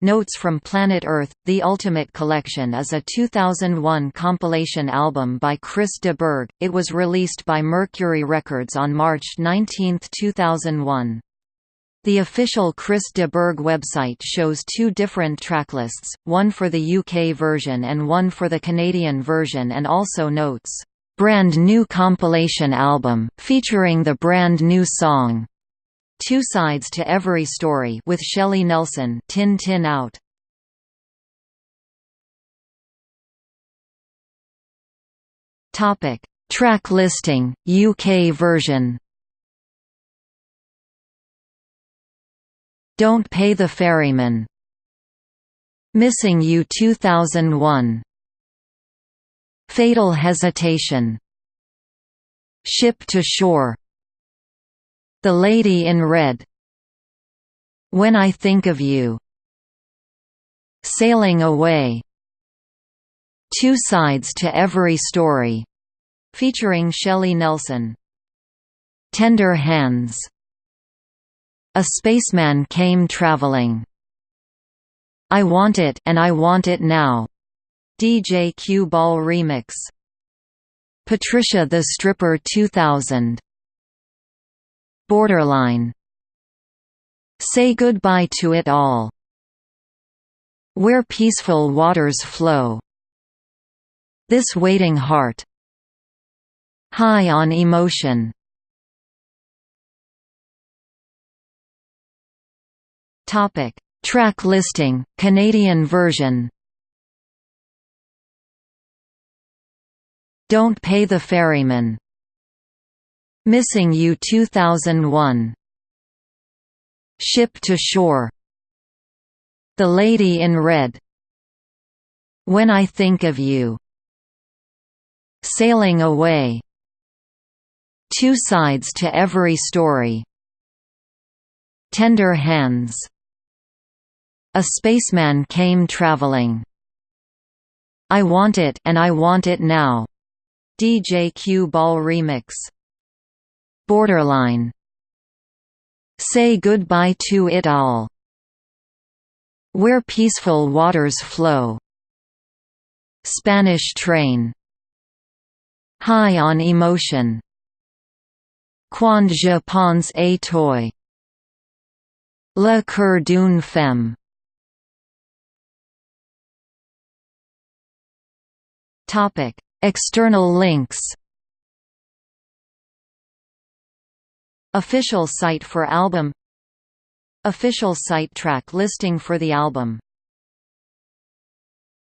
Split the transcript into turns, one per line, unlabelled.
Notes from Planet Earth – The Ultimate Collection is a 2001 compilation album by Chris de Burgh. It was released by Mercury Records on March 19, 2001. The official Chris de Burgh website shows two different tracklists, one for the UK version and one for the Canadian version and also notes, "...brand new compilation album, featuring the brand new song." Two Sides to Every Story with Shelley Nelson Tin Tin Out. Topic: Track listing UK version. Don't Pay the Ferryman. Missing You 2001. Fatal Hesitation. Ship to Shore the Lady in Red. When I Think of You. Sailing Away. Two Sides to Every Story. Featuring Shelley Nelson. Tender Hands. A Spaceman Came Traveling. I Want It and I Want It Now. DJ Q Ball Remix. Patricia the Stripper 2000 Borderline Say goodbye to it all. Where peaceful waters flow. This waiting heart. High on emotion. Topic: Track listing, Canadian version. Don't Pay the Ferryman Missing You 2001 Ship to Shore. The Lady in Red. When I Think of You. Sailing Away. Two Sides to Every Story. Tender Hands. A Spaceman Came Traveling. I Want It and I Want It Now. DJ Cue Ball Remix Borderline Say goodbye to it all. Where peaceful waters flow. Spanish train. High on emotion. Quand je pense à toi. Le cœur d'une femme. Topic: External links Official site for album Official site track listing for the album